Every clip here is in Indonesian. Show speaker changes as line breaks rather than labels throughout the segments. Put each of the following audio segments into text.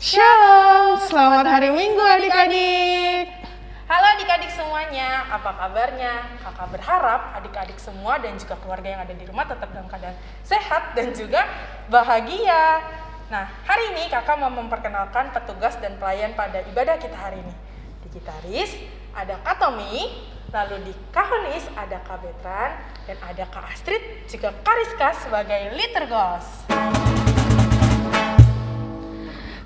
Shalom, selamat hari Minggu adik-adik.
Halo adik-adik semuanya, apa kabarnya? Kakak berharap adik-adik semua dan juga keluarga yang ada di rumah tetap dalam keadaan sehat dan juga bahagia. Nah, hari ini kakak mau memperkenalkan petugas dan pelayan pada ibadah kita hari ini. Di gitaris ada Kak Tommy, lalu di Kahonis ada Kak Betran, dan ada Kak Astrid, juga Kak Rizka sebagai liturgos.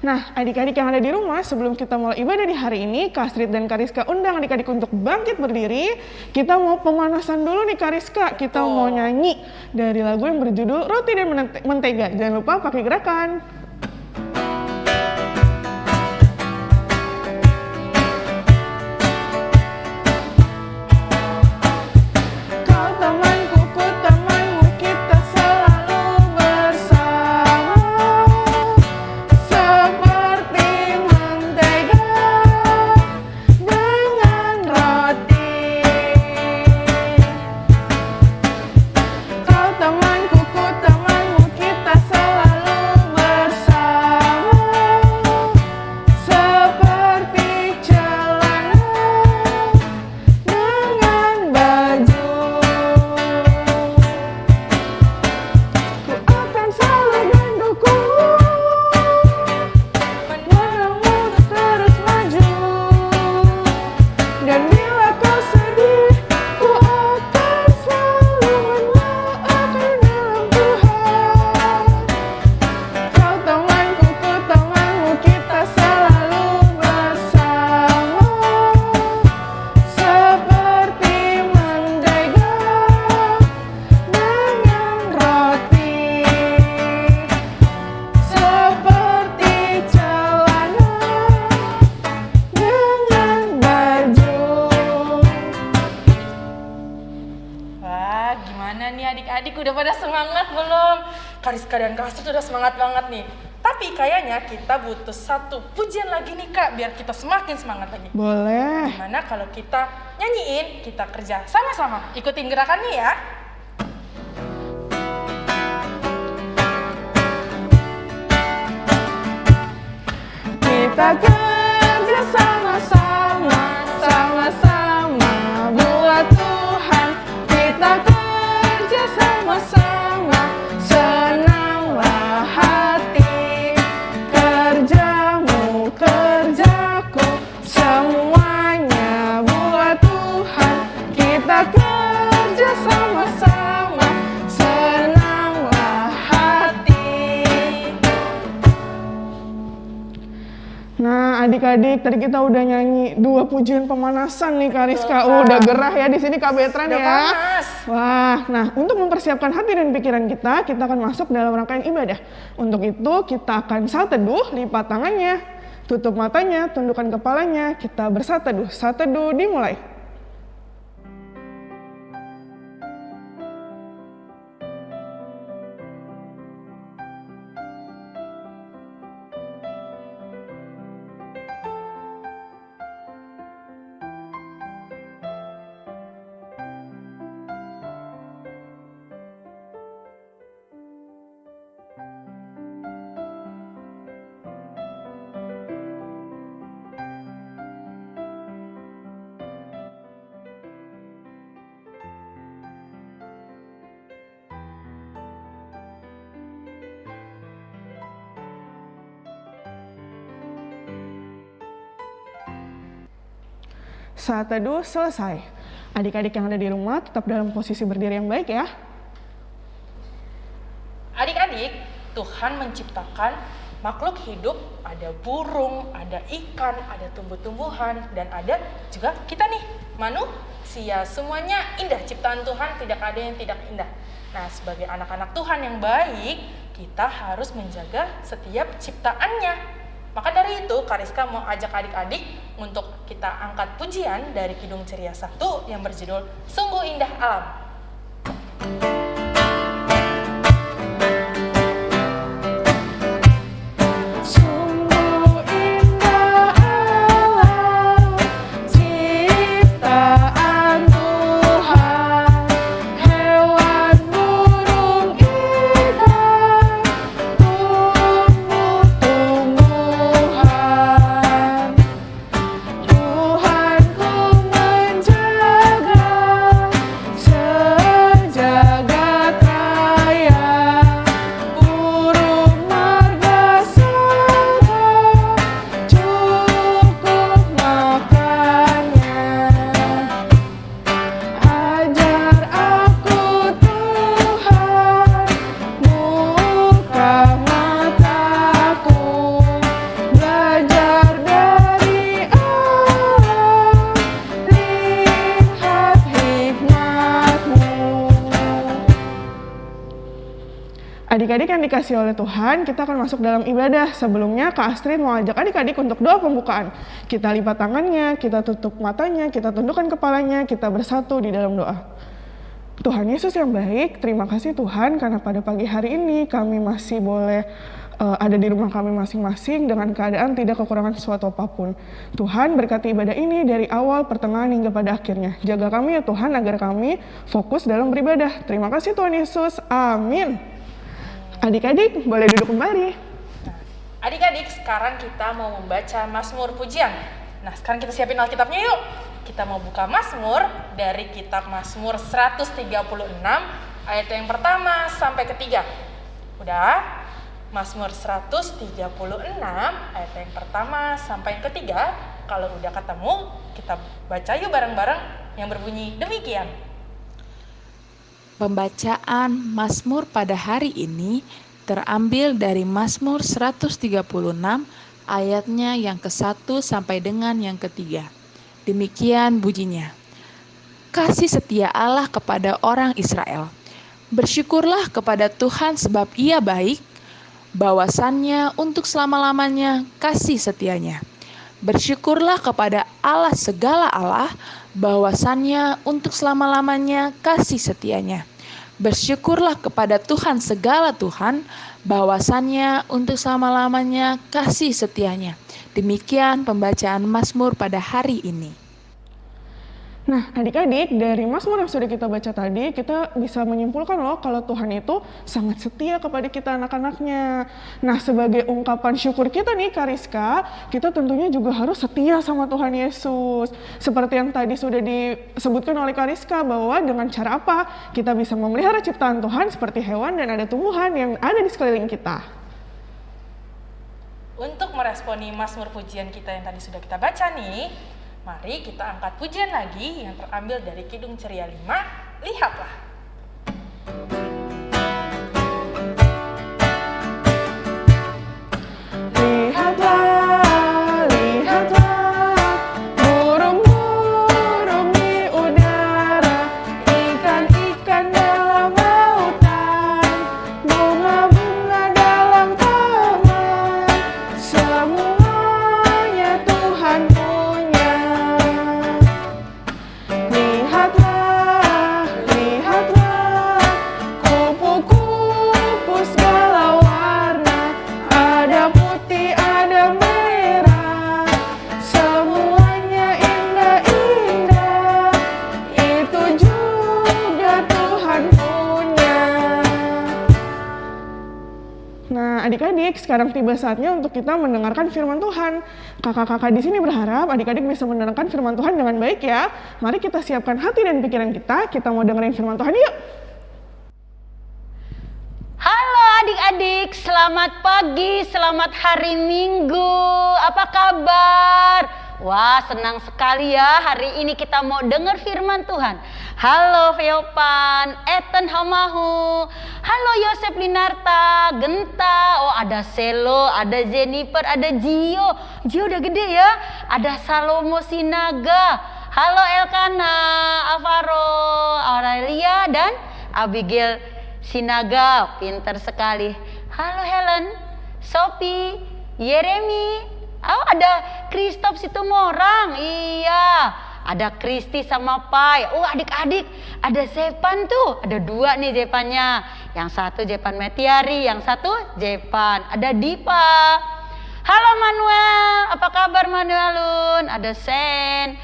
Nah, adik-adik yang ada di rumah, sebelum kita mulai ibadah di hari ini, Kak Astrid dan Kariska undang adik-adik untuk bangkit berdiri. Kita mau pemanasan dulu nih Kariska. Kita
Betul.
mau nyanyi dari lagu yang berjudul Roti dan Mente- Mentega. Jangan lupa pakai gerakan.
Udah pada semangat belum? Kariska dan Astrid udah semangat banget nih. Tapi kayaknya kita butuh satu pujian lagi nih kak, biar kita semakin semangat lagi.
Boleh
Gimana kalau kita nyanyiin, kita kerja sama-sama. Ikutin gerakannya ya.
Kita kerja adik-adik, tadi kita udah nyanyi dua pujian pemanasan nih.
Betul,
Oh, udah gerah ya di sini Kak Betran
Udah
ya.
panas.
Wah, nah untuk mempersiapkan hati dan pikiran kita, kita akan masuk dalam rangkaian ibadah. Untuk itu kita akan saat teduh, lipat tangannya, tutup matanya, tundukkan kepalanya, kita bersat teduh. Saat teduh dimulai. Saat teduh selesai. Adik-adik yang ada di rumah tetap dalam posisi berdiri yang baik ya.
Adik-adik, Tuhan menciptakan makhluk hidup, ada burung, ada ikan, ada tumbuh-tumbuhan, dan ada juga kita nih, manusia. Semuanya indah, ciptaan Tuhan tidak ada yang tidak indah. Nah, sebagai anak-anak Tuhan yang baik, kita harus menjaga setiap ciptaannya. Maka dari itu, Kariska mau ajak adik-adik untuk kita angkat pujian dari Kidung Ceria 1 yang berjudul Sungguh Indah Alam.
Sungguh Adik-adik yang dikasih oleh Tuhan, kita akan masuk dalam ibadah. Sebelumnya, Kak Astrid mau ajak adik-adik untuk doa pembukaan. Kita lipat tangannya, kita tutup matanya, kita tundukkan kepalanya, kita bersatu di dalam doa. Tuhan Yesus yang baik, terima kasih Tuhan karena pada pagi hari ini kami masih boleh uh, ada di rumah kami masing-masing dengan keadaan tidak kekurangan sesuatu apa pun. Tuhan berkati ibadah ini dari awal, pertengahan hingga pada akhirnya. Jaga kami ya Tuhan agar kami fokus dalam beribadah. Terima kasih Tuhan Yesus. Amin. Adik-adik boleh duduk kembali.
Adik-adik, sekarang kita mau membaca Mazmur Pujian. Nah, sekarang kita siapin Alkitabnya yuk. Kita mau buka Mazmur dari kitab Mazmur 136 ayat yang pertama sampai ketiga. Udah? Mazmur 136 ayat yang pertama sampai yang ketiga. Kalau udah ketemu, kita baca yuk bareng-bareng yang berbunyi demikian.
Pembacaan Mazmur pada hari ini terambil dari Mazmur 136 ayatnya yang ke-1 sampai dengan yang ketiga. Demikian bunyinya. Kasih setia Allah kepada orang Israel. Bersyukurlah kepada Tuhan sebab ia baik, bahwasannya untuk selama-lamanya kasih setianya. Bersyukurlah kepada Allah segala Allah, bahwasannya untuk selama-lamanya kasih setianya. Bersyukurlah kepada Tuhan segala Tuhan, bahwasannya untuk selama-lamanya kasih setianya. Demikian pembacaan Mazmur pada hari ini.
Nah, adik-adik, dari Mazmur yang sudah kita baca tadi, kita bisa menyimpulkan loh kalau Tuhan itu sangat setia kepada kita anak-anaknya. Nah, sebagai ungkapan syukur kita nih, Kariska, kita tentunya juga harus setia sama Tuhan Yesus. Seperti yang tadi sudah disebutkan oleh Kariska, bahwa dengan cara apa kita bisa memelihara ciptaan Tuhan seperti hewan dan ada tumbuhan yang ada di sekeliling kita.
Untuk meresponi Mazmur pujian kita yang tadi sudah kita baca nih, Mari kita angkat pujian lagi yang terambil dari Kidung Ceria 5. Lihatlah.
adik-adik, sekarang tiba saatnya untuk kita mendengarkan firman Tuhan. Kakak-kakak di sini berharap adik-adik bisa mendengarkan firman Tuhan dengan baik ya. Mari kita siapkan hati dan pikiran kita, kita mau dengerin firman Tuhan yuk.
Halo adik-adik, selamat pagi, selamat hari Minggu. Apa kabar? Wah, senang sekali ya hari ini kita mau dengar firman Tuhan. Halo Feopan, Eten Hamahu, halo Yosef Linarta, Genta, oh ada Selo, ada Jennifer, ada Gio. Gio udah gede ya. Ada Salomo Sinaga, halo Elkana, Alvaro, Aurelia, dan Abigail Sinaga. Pinter sekali. Halo Helen, Sophie, Yeremi, Oh ada Kristof Situmorang, iya. Ada Kristi sama Pai. Oh adik-adik, ada Zepan tuh. Ada dua nih Zepannya. Yang satu Zepan Metiari, yang satu Zepan. Ada Dipa. Halo Manuel, apa kabar Manuelun? Ada Sen.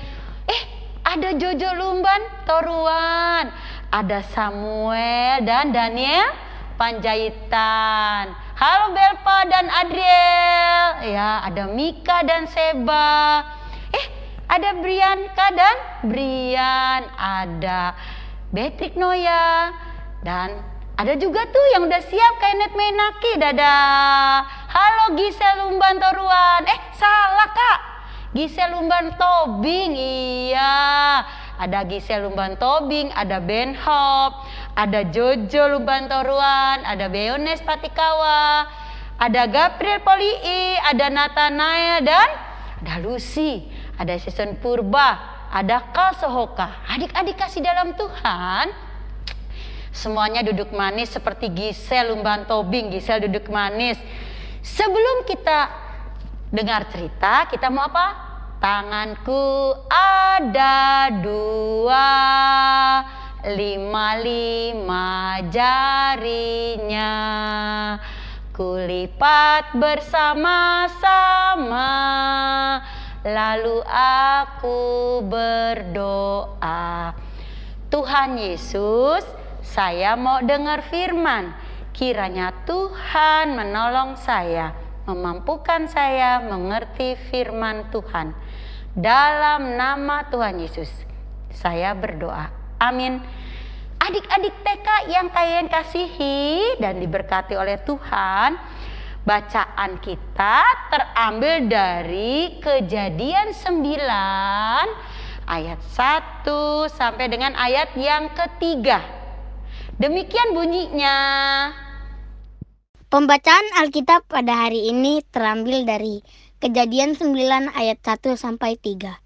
Eh, ada Jojo Lumban Toruan. Ada Samuel dan Daniel Panjaitan. Halo Belpa dan Adriel. Ya, ada Mika dan Seba. Ada Brianka dan Brian. Ada Beatrick Noya. Dan ada juga tuh yang udah siap kayak Net Menaki. Dadah. Halo Gisel Lumban Toruan. Eh, salah kak. Gisel Lumban Tobing. Iya. Ada Gisel Lumban Tobing, ada Ben Hop, ada Jojo Lumban Toruan, ada Beones Patikawa, ada Gabriel Polii, ada Nathanael dan ada Lucy, ada Season Purba, ada Kal Sohoka. Adik-adik kasih dalam Tuhan, Semuanya duduk manis seperti Gisel Lumban Tobing. Gisel duduk manis. Sebelum kita dengar cerita, kita mau apa? Tanganku ada dua, lima-lima jarinya. Kulipat bersama-sama, lalu aku berdoa. Tuhan Yesus, saya mau dengar firman. Kiranya Tuhan menolong saya, memampukan saya mengerti firman Tuhan. Dalam nama Tuhan Yesus, saya berdoa. Amin. Adik-adik TK yang kalian kasihi dan diberkati oleh Tuhan, bacaan kita terambil dari Kejadian 9 ayat 1 sampai dengan ayat yang ketiga. Demikian bunyinya.
Pembacaan Alkitab pada hari ini terambil dari Kejadian 9 ayat 1 sampai 3.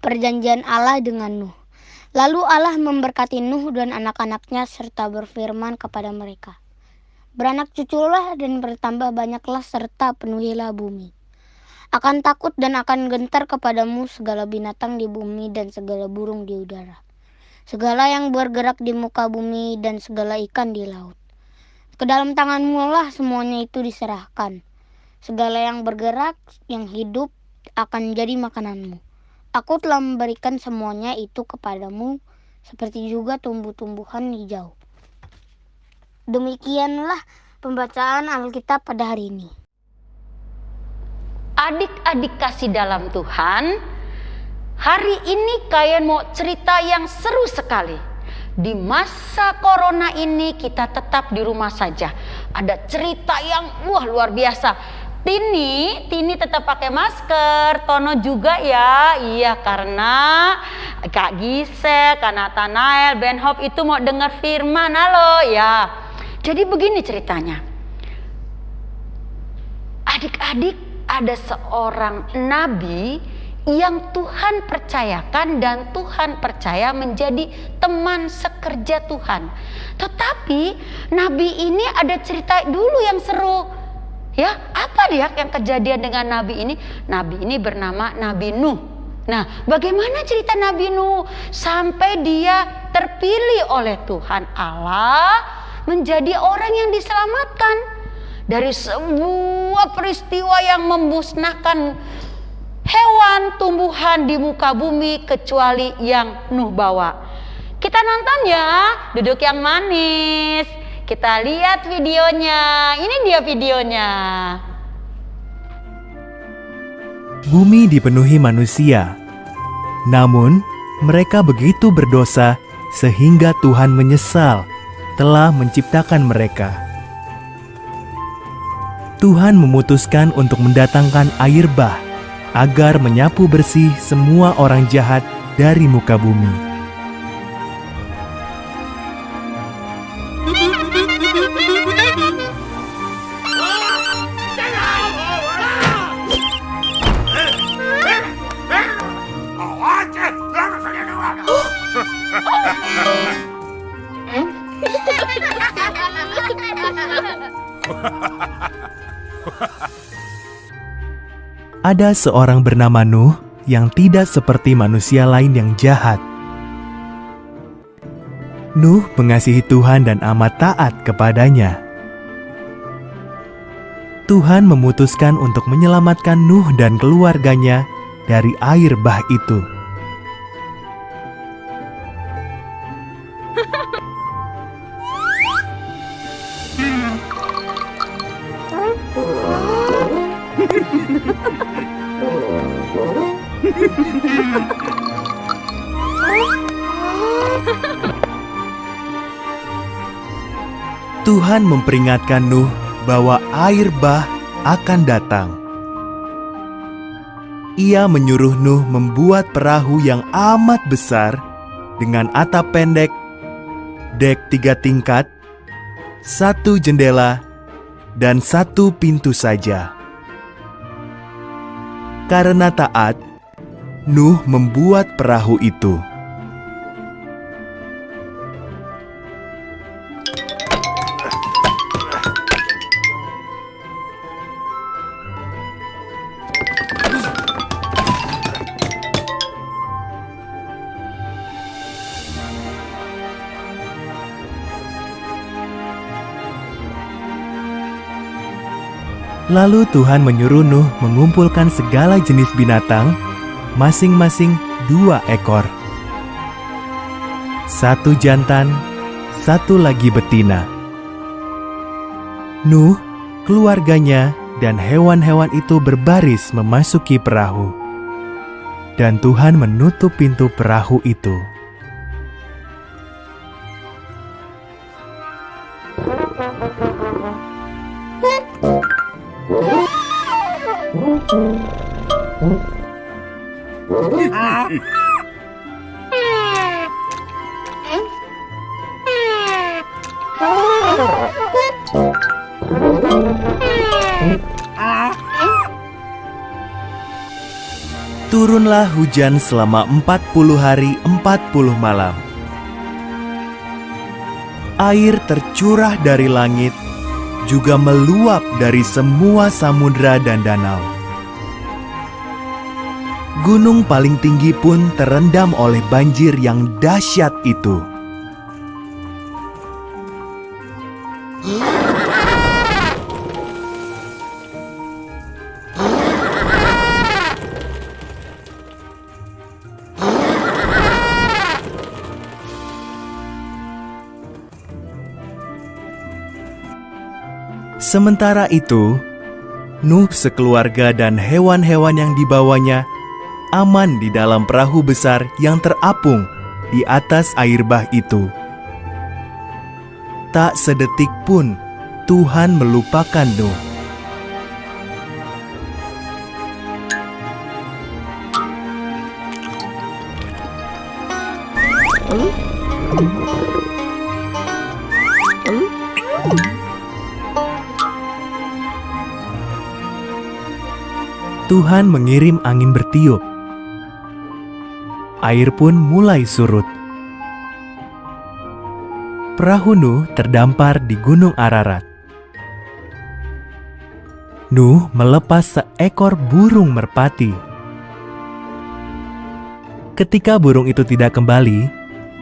Perjanjian Allah dengan Nuh. Lalu Allah memberkati Nuh dan anak-anaknya serta berfirman kepada mereka. Beranak cuculah dan bertambah banyaklah serta penuhilah bumi. Akan takut dan akan gentar kepadamu segala binatang di bumi dan segala burung di udara. Segala yang bergerak di muka bumi dan segala ikan di laut. Ke dalam tanganmu lah semuanya itu diserahkan. Segala yang bergerak, yang hidup akan jadi makananmu Aku telah memberikan semuanya itu kepadamu, seperti juga tumbuh-tumbuhan hijau. Demikianlah pembacaan Alkitab pada hari ini.
Adik-adik kasih dalam Tuhan, hari ini kalian mau cerita yang seru sekali. Di masa corona ini kita tetap di rumah saja. Ada cerita yang wah luar biasa Tini, Tini tetap pakai masker, Tono juga ya, iya karena Kak Gisel, Kak Nathanael, Ben Hop itu mau dengar firman, halo ya. Jadi begini ceritanya. Adik-adik ada seorang nabi yang Tuhan percayakan dan Tuhan percaya menjadi teman sekerja Tuhan. Tetapi nabi ini ada cerita dulu yang seru Ya, apa dia yang kejadian dengan nabi ini? Nabi ini bernama Nabi Nuh. Nah, bagaimana cerita Nabi Nuh sampai dia terpilih oleh Tuhan Allah menjadi orang yang diselamatkan dari sebuah peristiwa yang membusnahkan hewan tumbuhan di muka bumi kecuali yang Nuh bawa. Kita nonton ya, duduk yang manis. Kita lihat videonya. Ini dia videonya.
Bumi dipenuhi manusia. Namun, mereka begitu berdosa sehingga Tuhan menyesal telah menciptakan mereka. Tuhan memutuskan untuk mendatangkan air bah agar menyapu bersih semua orang jahat dari muka bumi. Ada seorang bernama Nuh yang tidak seperti manusia lain yang jahat. Nuh mengasihi Tuhan dan amat taat kepadanya. Tuhan memutuskan untuk menyelamatkan Nuh dan keluarganya dari air bah itu. Tuhan memperingatkan Nuh bahwa air bah akan datang. Ia menyuruh Nuh membuat perahu yang amat besar dengan atap pendek, dek tiga tingkat, satu jendela, dan satu pintu saja. Karena taat, Nuh membuat perahu itu. Lalu Tuhan menyuruh Nuh mengumpulkan segala jenis binatang, masing-masing dua ekor. Satu jantan, satu lagi betina. Nuh, keluarganya, dan hewan-hewan itu berbaris memasuki perahu. Dan Tuhan menutup pintu perahu itu. Hujan selama 40 hari 40 malam. Air tercurah dari langit, juga meluap dari semua samudra dan danau. Gunung paling tinggi pun terendam oleh banjir yang dahsyat itu. Sementara itu, Nuh sekeluarga dan hewan-hewan yang dibawanya aman di dalam perahu besar yang terapung di atas air bah itu. Tak sedetik pun Tuhan melupakan Nuh. Tuhan mengirim angin bertiup. Air pun mulai surut. Perahu Nuh terdampar di Gunung Ararat. Nuh melepas seekor burung merpati. Ketika burung itu tidak kembali,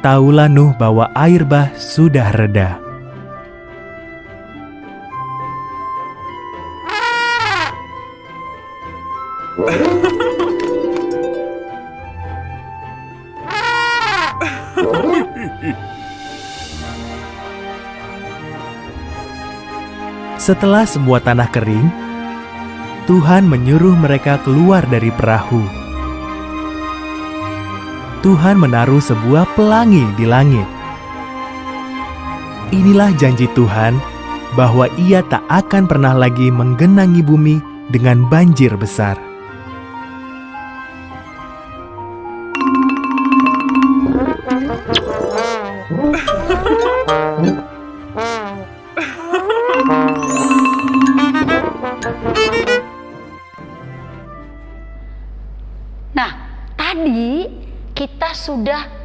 tahulah Nuh bahwa air bah sudah reda. Setelah semua tanah kering, Tuhan menyuruh mereka keluar dari perahu. Tuhan menaruh sebuah pelangi di langit. Inilah janji Tuhan bahwa Ia tak akan pernah lagi menggenangi bumi dengan banjir besar.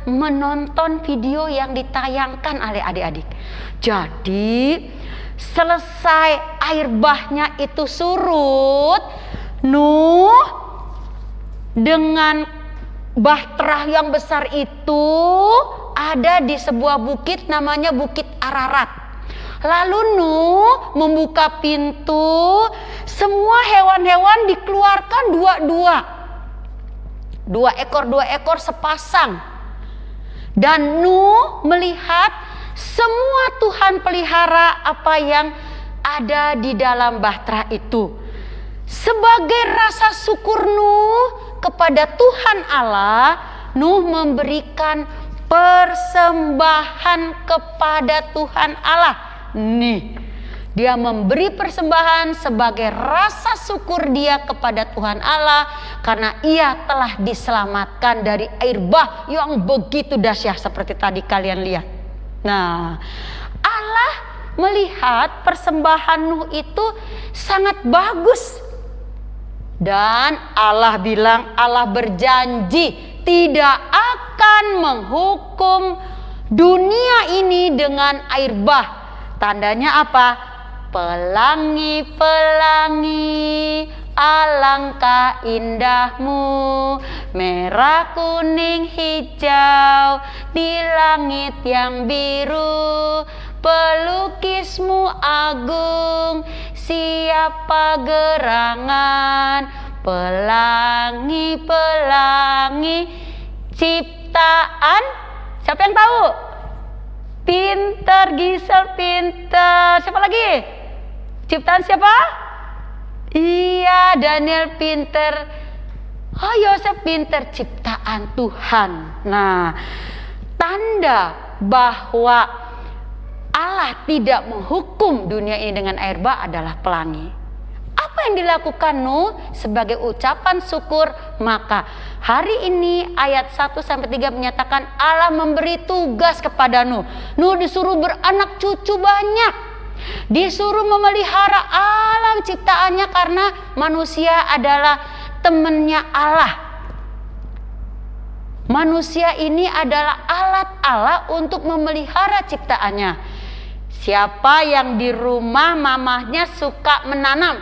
Menonton video yang ditayangkan oleh adik-adik. Jadi, selesai air bahnya itu surut, Nuh dengan bahtera yang besar itu ada di sebuah bukit namanya Bukit Ararat. Lalu Nuh membuka pintu, semua hewan-hewan dikeluarkan dua-dua. Dua ekor, dua ekor sepasang. Dan Nuh melihat semua Tuhan pelihara apa yang ada di dalam bahtera itu. Sebagai rasa syukur Nuh kepada Tuhan Allah, Nuh memberikan persembahan kepada Tuhan Allah. Nih, dia memberi persembahan sebagai rasa syukur dia kepada Tuhan Allah karena ia telah diselamatkan dari air bah yang begitu dahsyat seperti tadi kalian lihat. Nah, Allah melihat persembahan Nuh itu sangat bagus. Dan Allah bilang Allah berjanji tidak akan menghukum dunia ini dengan air bah. Tandanya apa? Pelangi-pelangi alangkah indahmu. Merah kuning hijau di langit yang biru. Pelukismu agung siapa gerangan? Pelangi pelangi ciptaan. Siapa yang tahu? Pinter Gisel pinter siapa lagi ciptaan siapa iya Daniel pinter Oh Yosef pinter ciptaan Tuhan. Nah, tanda bahwa Allah tidak menghukum dunia ini dengan air bah adalah pelangi. Apa yang dilakukan Nuh sebagai ucapan syukur? Maka hari ini ayat 1 sampai 3 menyatakan Allah memberi tugas kepada Nuh. Nuh disuruh beranak cucu banyak. Disuruh memelihara alam ciptaannya karena manusia adalah temannya Allah. Manusia ini adalah alat Allah untuk memelihara ciptaannya. Siapa yang di rumah mamahnya suka menanam?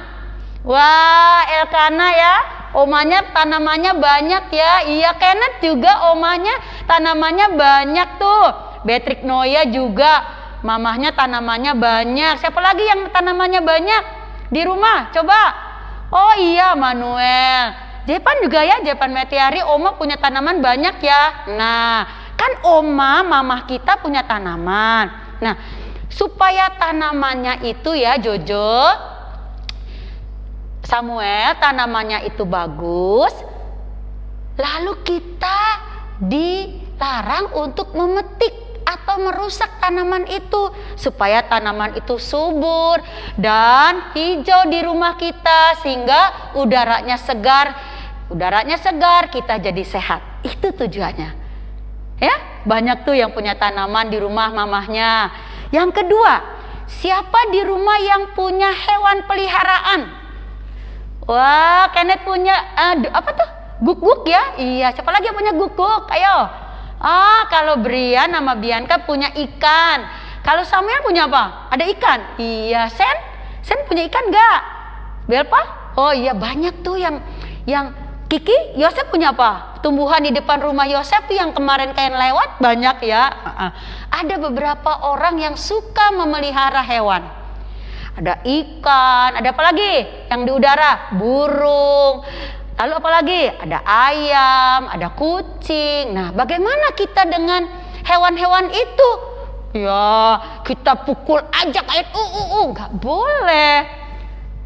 Wah, Elkana ya, omanya tanamannya banyak ya. Iya, Kenneth juga omanya tanamannya banyak tuh. Beatrix Noya juga mamahnya tanamannya banyak. Siapa lagi yang tanamannya banyak di rumah? Coba Oh iya Manuel. Jepan juga ya, Jepan Metiari, Oma punya tanaman banyak ya. Nah, kan Oma, mamah kita punya tanaman. Nah, supaya tanamannya itu ya Jojo, Samuel, tanamannya itu bagus. Lalu kita dilarang untuk memetik atau merusak tanaman itu supaya tanaman itu subur dan hijau di rumah kita sehingga udaranya segar. Udaranya segar kita jadi sehat. Itu tujuannya. Ya banyak tuh yang punya tanaman di rumah mamahnya. Yang kedua siapa di rumah yang punya hewan peliharaan? Wah Kenneth punya uh, apa tuh? Guk-guk ya? Iya siapa lagi yang punya guk-guk? Ayo Ah, kalau Brian nama Bianca punya ikan. Kalau Samuel punya apa? Ada ikan. Iya, Sen? Sen punya ikan enggak? Belpa? Oh iya, banyak tuh yang yang Kiki, Yosef punya apa? Tumbuhan di depan rumah Yosef yang kemarin kayak lewat banyak ya. Ada beberapa orang yang suka memelihara hewan. Ada ikan, ada apa lagi? Yang di udara, burung. Lalu apa lagi? Ada ayam, ada kucing. Nah, bagaimana kita dengan hewan-hewan itu? Ya, kita pukul aja kayak uh uh uh, nggak boleh.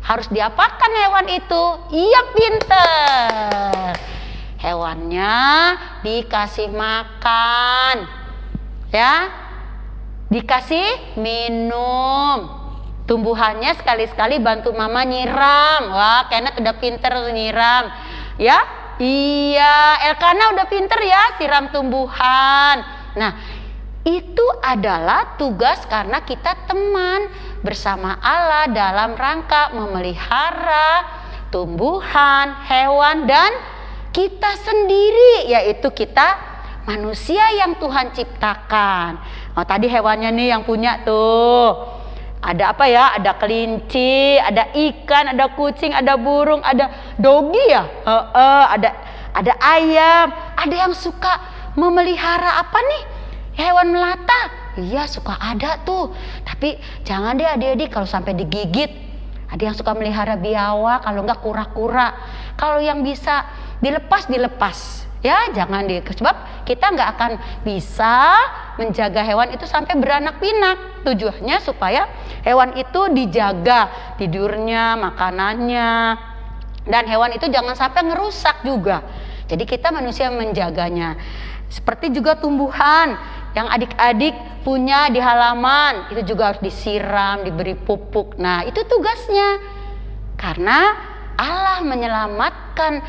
Harus diapakan hewan itu? Iya pinter. Hewannya dikasih makan, ya, dikasih minum tumbuhannya sekali-sekali bantu mama nyiram. Wah Kenneth udah pinter nyiram. Ya? Iya Elkana udah pinter ya siram tumbuhan. Nah itu adalah tugas karena kita teman bersama Allah dalam rangka memelihara tumbuhan, hewan dan kita sendiri yaitu kita manusia yang Tuhan ciptakan. Oh tadi hewannya nih yang punya tuh ada apa ya? Ada kelinci, ada ikan, ada kucing, ada burung, ada dogi ya, uh, uh, ada ada ayam, ada yang suka memelihara apa nih? Hewan melata. Iya suka ada tuh. Tapi jangan deh adik-adik kalau sampai digigit. Ada yang suka melihara biawak, kalau enggak kura-kura. Kalau yang bisa dilepas dilepas ya jangan di sebab kita nggak akan bisa menjaga hewan itu sampai beranak pinak. Tujuannya supaya hewan itu dijaga tidurnya makanannya. Dan hewan itu jangan sampai ngerusak juga. Jadi kita manusia menjaganya. Seperti juga tumbuhan yang adik-adik punya di halaman itu juga harus disiram diberi pupuk. Nah itu tugasnya. Karena Allah menyelamatkan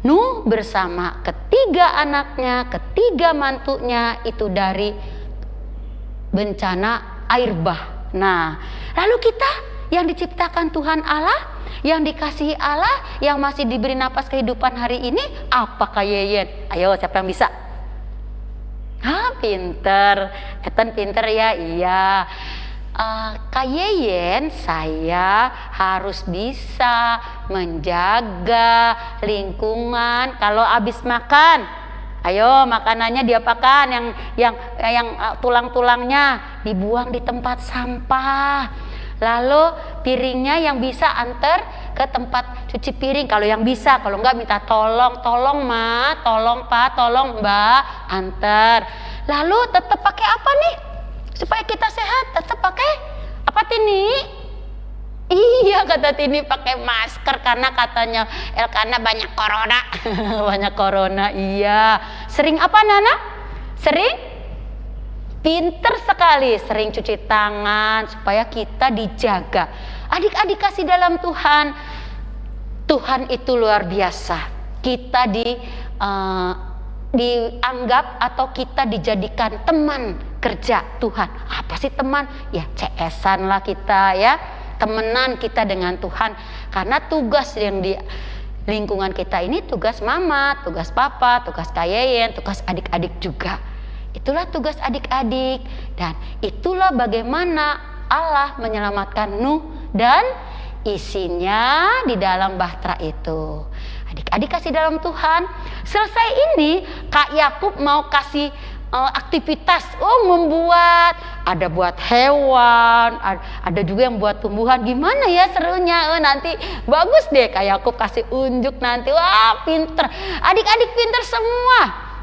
Nuh bersama ketiga anaknya, ketiga mantunya itu dari bencana air bah. Nah, lalu kita yang diciptakan Tuhan Allah, yang dikasihi Allah, yang masih diberi napas kehidupan hari ini, apakah Yeyen? Ayo, siapa yang bisa? Ah, pinter. Eten pinter ya, iya uh, Kak Yeyen saya harus bisa menjaga lingkungan. Kalau habis makan ayo makanannya diapakan? Yang yang yang uh, tulang-tulangnya dibuang di tempat sampah. Lalu piringnya yang bisa antar ke tempat cuci piring. Kalau yang bisa, kalau enggak minta tolong, tolong ma, tolong pak, tolong mbak, antar. Lalu tetap pakai apa nih? Supaya kita sehat, tetap pakai apa Tini? Iya kata Tini pakai masker karena katanya Elkana banyak corona. banyak corona. Iya. Sering apa Nana? Sering? Pinter sekali sering cuci tangan supaya kita dijaga. Adik-adik kasih dalam Tuhan. Tuhan itu luar biasa. Kita di uh, dianggap atau kita dijadikan teman kerja Tuhan. Apa sih teman? Ya CS-an lah kita ya temenan kita dengan Tuhan karena tugas yang di lingkungan kita ini tugas mama, tugas papa, tugas kayeyen, tugas adik-adik juga. Itulah tugas adik-adik dan itulah bagaimana Allah menyelamatkan Nuh dan isinya di dalam bahtera itu. Adik-adik kasih dalam Tuhan. Selesai ini Kak Yakub mau kasih uh, aktivitas oh membuat. Ada buat hewan ada juga yang buat tumbuhan. Gimana ya serunya? Oh, nanti bagus deh kayak aku kasih unjuk nanti. Wah pinter. Adik-adik pinter semua.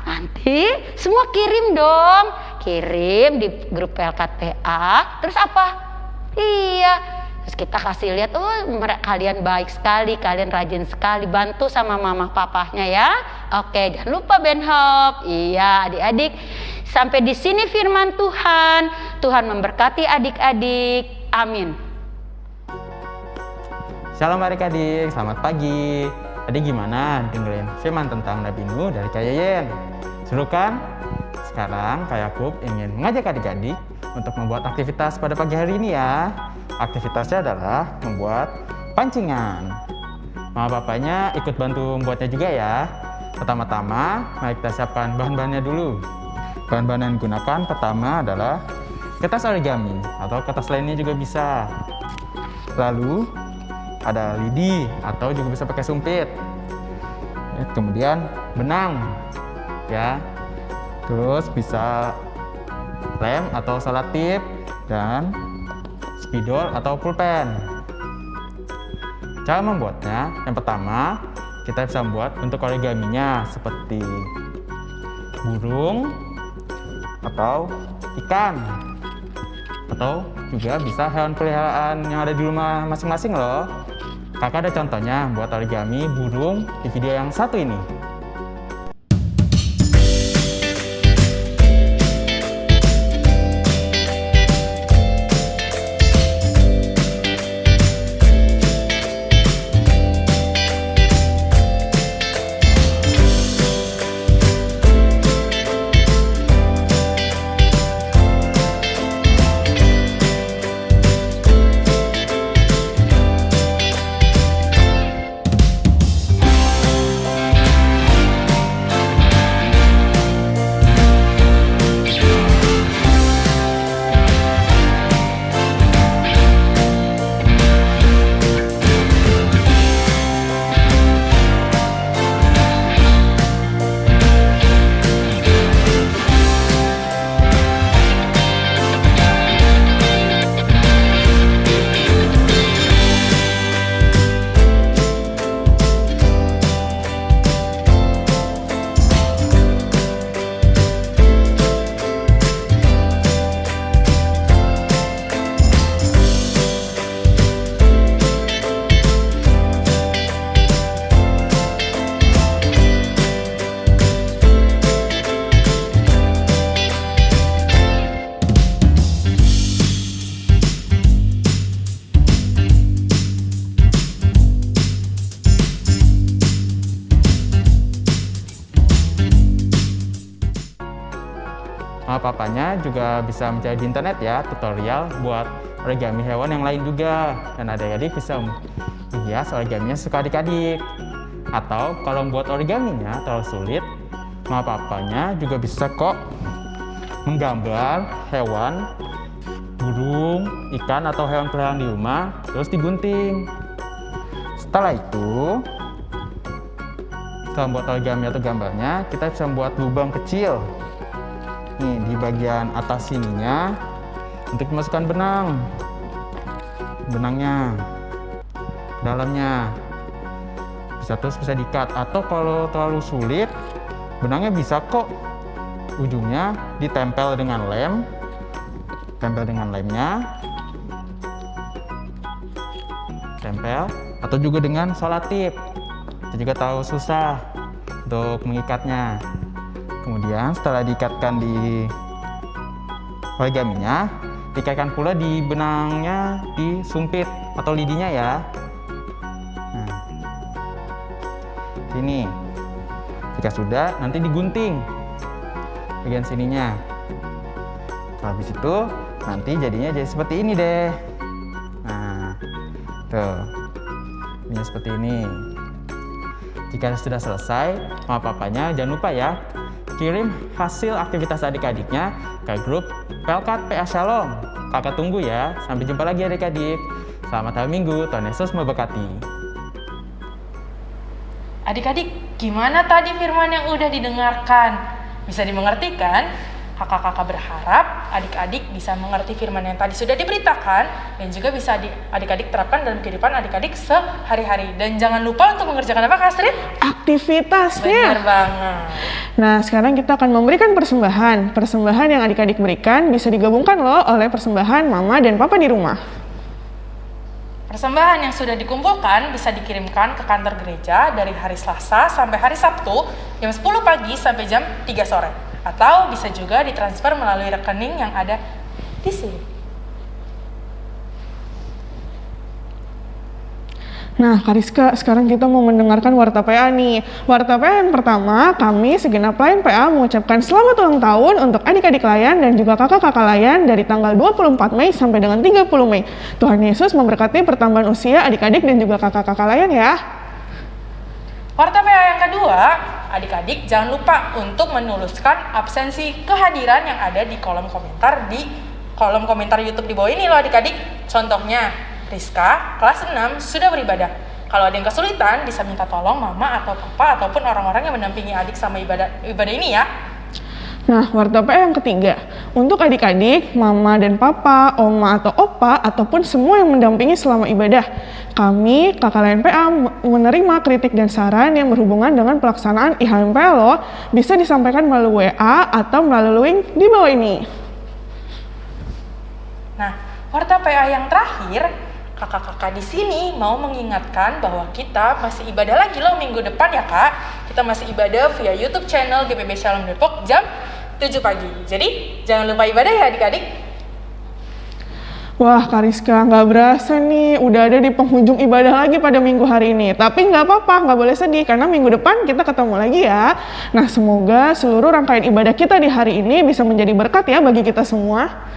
Nanti semua kirim dong. Kirim di grup LKTA terus apa? Iya Terus kita kasih lihat, oh kalian baik sekali, kalian rajin sekali, bantu sama mama papahnya ya. Oke, jangan lupa Benhop. Iya, adik-adik. Sampai di sini firman Tuhan. Tuhan memberkati adik-adik. Amin.
Shalom adik-adik, selamat pagi. Tadi gimana dengerin firman tentang Nabi Nuh dari Kayayen? Seru kan? Sekarang Kak Yakub ingin mengajak adik-adik untuk membuat aktivitas pada pagi hari ini ya. Aktivitasnya adalah membuat pancingan. Mama bapaknya ikut bantu membuatnya juga ya. Pertama-tama, mari kita siapkan bahan-bahannya dulu. Bahan-bahan yang digunakan pertama adalah kertas origami atau kertas lainnya juga bisa. Lalu ada lidi atau juga bisa pakai sumpit. Kemudian benang ya. Terus bisa lem atau salatip dan spidol atau pulpen. Cara membuatnya, yang pertama kita bisa membuat bentuk origaminya seperti burung atau ikan atau juga bisa hewan peliharaan yang ada di rumah masing-masing loh. Kakak ada contohnya buat origami burung di video yang satu ini. Bisa mencari di internet ya tutorial buat origami hewan yang lain juga. Dan adik-adik bisa menghias origaminya suka adik-adik. Atau kalau membuat origaminya terlalu sulit mama papanya juga bisa kok menggambar hewan burung, ikan atau hewan peliharaan di rumah terus digunting. Setelah itu setelah membuat origami atau gambarnya kita bisa membuat lubang kecil nih di bagian atas sininya untuk dimasukkan benang. Benangnya dalamnya. Bisa terus bisa dikat atau kalau terlalu sulit benangnya bisa kok ujungnya ditempel dengan lem. Tempel dengan lemnya. Tempel. Atau juga dengan solatip kita juga tahu susah untuk mengikatnya kemudian setelah diikatkan di origaminya dikatkan pula di benangnya di sumpit atau lidinya ya. Nah, sini. Jika sudah nanti digunting bagian sininya. Kalau habis itu nanti jadinya jadi seperti ini deh. Nah tuh. Ini seperti ini. Jika sudah selesai mama papanya jangan lupa ya kirim hasil aktivitas adik-adiknya ke grup Pelkat PA Shalom. Kakak tunggu ya. Sampai jumpa lagi adik-adik. Selamat hari Minggu. Tuhan Yesus memberkati.
Adik-adik, gimana tadi firman yang udah didengarkan? Bisa dimengerti kan? Kakak-kakak berharap adik-adik bisa mengerti firman yang tadi sudah diberitakan dan juga bisa adik-adik terapkan dalam kehidupan adik-adik sehari-hari. Dan jangan lupa untuk mengerjakan apa, Kak Astrid?
Aktivitasnya.
Benar banget.
Nah, sekarang kita akan memberikan persembahan. Persembahan yang adik-adik berikan bisa digabungkan loh oleh persembahan mama dan papa di rumah.
Persembahan yang sudah dikumpulkan bisa dikirimkan ke kantor gereja dari hari Selasa sampai hari Sabtu jam 10 pagi sampai jam 3 sore atau bisa juga ditransfer melalui rekening yang ada di sini.
Nah, Kariska, sekarang kita mau mendengarkan Warta PA nih. Warta PA yang pertama, kami segenap layan PA mengucapkan selamat ulang tahun untuk adik-adik layan dan juga kakak-kakak layan dari tanggal 24 Mei sampai dengan 30 Mei. Tuhan Yesus memberkati pertambahan usia adik-adik dan juga kakak-kakak layan ya.
Warta PA yang kedua, adik-adik jangan lupa untuk menuliskan absensi kehadiran yang ada di kolom komentar di kolom komentar YouTube di bawah ini loh adik-adik. Contohnya, Rizka kelas 6 sudah beribadah. Kalau ada yang kesulitan bisa minta tolong mama atau papa ataupun orang-orang yang mendampingi adik sama ibadah ibadah ini ya.
Nah, warta PA yang ketiga, untuk adik-adik, mama dan papa, oma atau opa, ataupun semua yang mendampingi selama ibadah. Kami, kakak lain PA, menerima kritik dan saran yang berhubungan dengan pelaksanaan IHMPA lo bisa disampaikan melalui WA atau melalui link di bawah ini.
Nah, warta PA yang terakhir, kakak-kakak di sini mau mengingatkan bahwa kita masih ibadah lagi loh minggu depan ya kak. Kita masih ibadah via YouTube channel GPB Shalom Depok jam 7 pagi. Jadi jangan lupa ibadah ya adik-adik.
Wah Kariska, nggak berasa nih udah ada di penghujung ibadah lagi pada minggu hari ini. Tapi nggak apa-apa, nggak boleh sedih karena minggu depan kita ketemu lagi ya. Nah semoga seluruh rangkaian ibadah kita di hari ini bisa menjadi berkat ya bagi kita semua.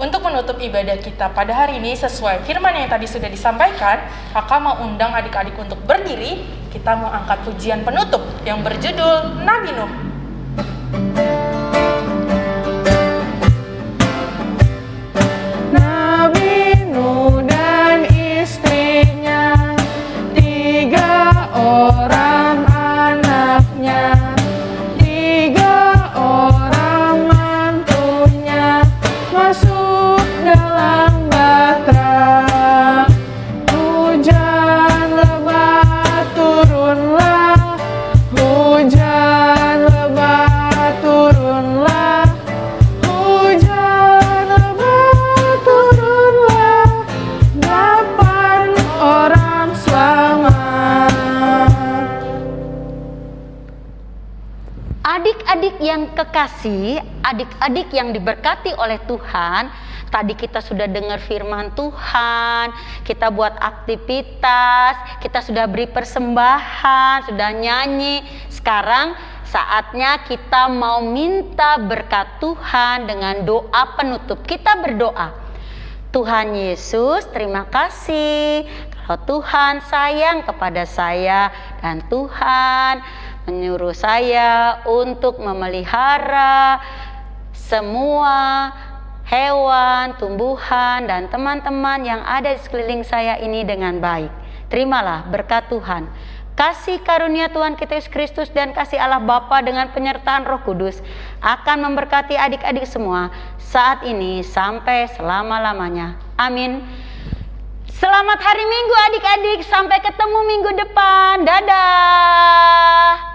Untuk menutup ibadah kita pada hari ini sesuai firman yang tadi sudah disampaikan, kakak mau undang adik-adik untuk berdiri, kita mau angkat pujian penutup yang berjudul Nabi Nuh.
Kekasih, adik-adik yang diberkati oleh Tuhan, tadi kita sudah dengar firman Tuhan, kita buat aktivitas, kita sudah beri persembahan, sudah nyanyi. Sekarang saatnya kita mau minta berkat Tuhan dengan doa penutup. Kita berdoa. Tuhan Yesus, terima kasih kalau Tuhan sayang kepada saya dan Tuhan menyuruh saya untuk memelihara semua hewan, tumbuhan, dan teman-teman yang ada di sekeliling saya ini dengan baik. Terimalah berkat Tuhan. Kasih karunia Tuhan kita Yesus Kristus dan kasih Allah Bapa dengan penyertaan Roh Kudus akan memberkati adik-adik semua saat ini sampai selama-lamanya. Amin. Selamat hari Minggu adik-adik. Sampai ketemu minggu depan. Dadah.